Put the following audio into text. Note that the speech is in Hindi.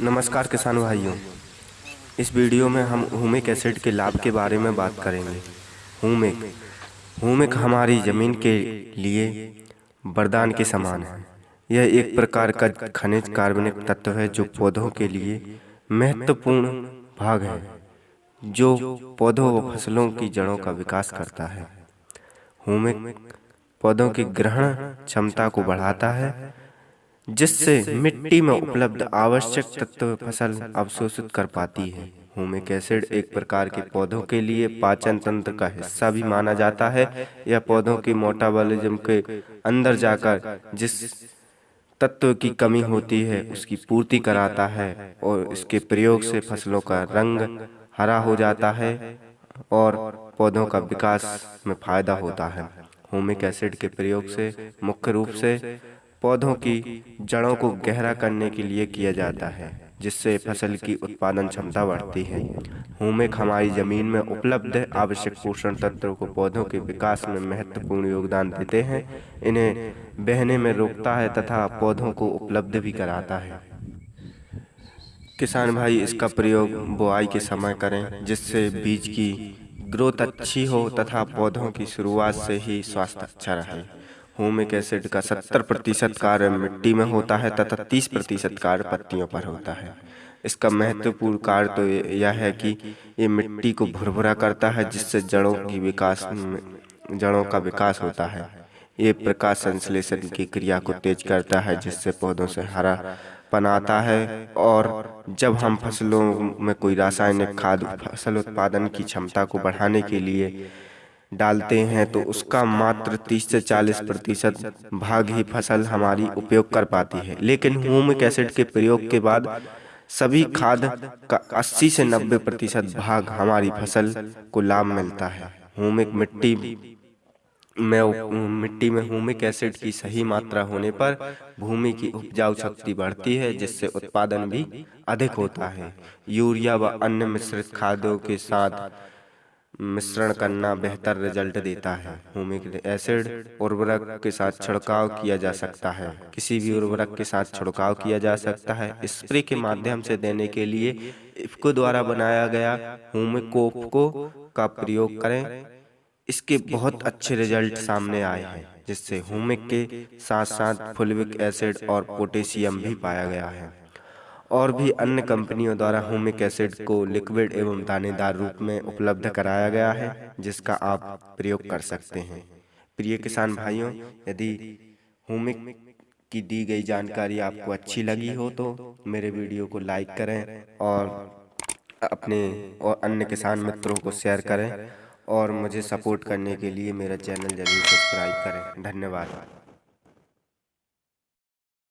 नमस्कार किसान भाइयों। इस वीडियो में हम हुमिक एसिड के लाभ के बारे में बात करेंगे। हुमिक। हुमिक हमारी ज़मीन के लिए वरदान के समान है। यह एक प्रकार का खनिज कार्बनिक तत्व है जो पौधों के लिए महत्वपूर्ण भाग है, जो पौधों व फ़सलों की जड़ों का विकास करता है। हुमिक पौधों की ग्रहण क्षमता को बढ़ाता है जिससे मिट्टी में उपलब्ध आवश्यक तत्व फ़सल अवशोषित कर पाती है। हुमिक एसिड एक प्रकार के पौधों के लिए पाचन तंत्र का हिस्सा भी माना जाता है यह पौधों की मोटाबॉलिज्म के अंदर जाकर जिस तत्व की कमी होती है उसकी पूर्ति कराता है और इसके प्रयोग से फ़सलों का रंग हरा हो जाता है और पौधों का विकास में फ़ायदा होता है। हुमिक एसिड के प्रयोग से मुख्य रूप से पौधों की जड़ों को गहरा करने के लिए किया जाता है जिससे फ़सल की उत्पादन क्षमता बढ़ती है। हुमिक हमारी ज़मीन में उपलब्ध आवश्यक पोषण तत्वों को पौधों के विकास में महत्वपूर्ण योगदान देते हैं। इन्हें बहने में रोकता है तथा पौधों को उपलब्ध भी कराता है। किसान भाई इसका प्रयोग बुआई के समय करें जिससे बीज की ग्रोथ अच्छी हो तथा पौधों की शुरुआत से ही स्वास्थ्य अच्छा रहे। होमिक एसिड का सत्तर प्रतिशत कार्य मिट्टी में होता है तथा तीस प्रतिशत कार्य पत्तियों पर होता है। इसका महत्वपूर्ण कार्य तो यह है कि ये मिट्टी को भुरभुरा करता है, जिससे जड़ों की विकास जड़ों का विकास होता है। ये प्रकाश संश्लेषण की क्रिया को तेज करता है, जिससे पौधों से हरा पनाता है और जब हम फ़सलों में कोई रासायनिक खाद, फ़सल उत्पादन की क्षमता को बढ़ाने के लिए डालते हैं तो उसका मात्र 30 से 40 प्रतिशत भाग ही फ़सल हमारी उपयोग कर पाती है। लेकिन ह्यूमिक एसिड के प्रयोग के बाद सभी खाद का 80 से 90 प्रतिशत भाग हमारी फ़सल को लाभ मिलता है। ह्यूमिक मिट्टी में मिट्टी में ह्यूमिक एसिड की सही मात्रा होने पर भूमि की उपजाऊ शक्ति बढ़ती है, जिससे उत्पादन भी अधिक होता है। यूरिया व अन्य मिश्रित खादों के साथ मिश्रण करना बेहतर रिज़ल्ट देता है। हुमिक एसिड उर्वरक के साथ छिड़काव किया जा सकता है। किसी भी उर्वरक के साथ छिड़काव किया जा सकता है। स्प्रे के माध्यम से देने के लिए इफ्को द्वारा बनाया गया हुमिकोप को का प्रयोग करें। इसके बहुत अच्छे रिज़ल्ट सामने आए हैं, जिससे हुमिक के साथ साथ फुलविक एसिड और पोटेशियम भी पाया गया है। और भी अन्य कंपनियों द्वारा होमिक एसिड को लिक्विड एवं दानेदार रूप में उपलब्ध कराया गया है जिसका आप प्रयोग कर सकते हैं। प्रिय किसान भाइयों यदि होमिक की दी गई जानकारी आपको अच्छी लगी हो तो मेरे वीडियो को लाइक करें और अपने और अन्य किसान मित्रों को शेयर करें और मुझे सपोर्ट करने के लिए मेरा चैनल ज़रूर सब्सक्राइब करें। धन्यवाद।